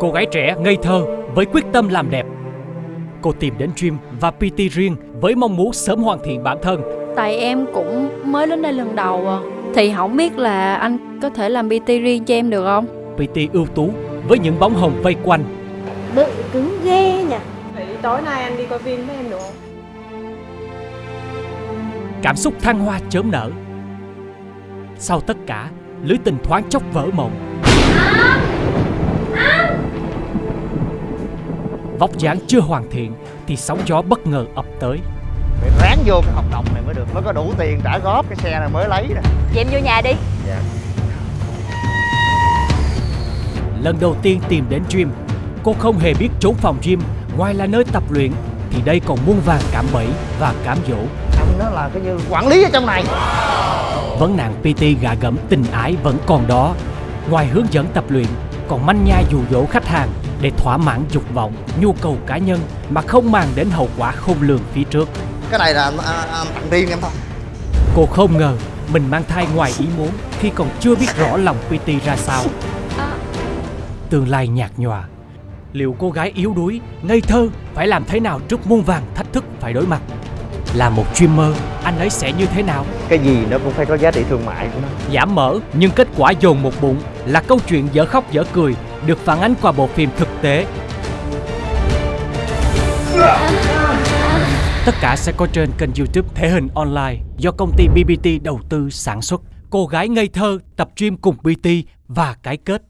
Cô gái trẻ ngây thơ với quyết tâm làm đẹp. Cô tìm đến gym và PT riêng với mong muốn sớm hoàn thiện bản thân. Tại em cũng mới đến đây lần đầu à. Thì không biết là anh có thể làm PT riêng cho em được không? PT ưu tú với những bóng hồng vây quanh. Bự cứng ghê nhỉ Vậy tối nay anh đi coi phim với em được không? Cảm xúc thăng hoa chớm nở. Sau tất cả, lưới tình thoáng chốc vỡ mộng. Vóc dáng chưa hoàn thiện thì sóng gió bất ngờ ập tới. Phải ráng vô cái hợp đồng này mới được Mới có đủ tiền trả góp cái xe này mới lấy nè Vậy em vô nhà đi Dạ Lần đầu tiên tìm đến gym, cô không hề biết trốn phòng gym ngoài là nơi tập luyện thì đây còn muôn vàng cảm bẫy và cám dỗ. Ông nó là cái như quản lý ở trong này Vấn nạn PT gạ gẫm tình ái vẫn còn đó. Ngoài hướng dẫn tập luyện, còn manh nha dụ dỗ khách hàng để thỏa mãn dục vọng, nhu cầu cá nhân mà không màng đến hậu quả khôn lường phía trước. Cái này là anh, anh, anh tặng riêng em thôi Cô không ngờ mình mang thai ngoài ý muốn khi còn chưa biết rõ lòng PT ra sao. Tương lai nhạt nhòa. Liệu cô gái yếu đuối, ngây thơ phải làm thế nào trước muôn vàng thách thức phải đối mặt? Là một streamer, anh ấy sẽ như thế nào? Cái gì nó cũng phải có giá trị thương mại của nó Giảm mỡ nhưng kết quả dồn một bụng là câu chuyện dở khóc dở cười được phản ánh qua bộ phim thực tế. Tất cả sẽ có trên kênh youtube Thể hình Online do công ty BBT đầu tư sản xuất. Cô gái ngây thơ, tập gym cùng BT và cái kết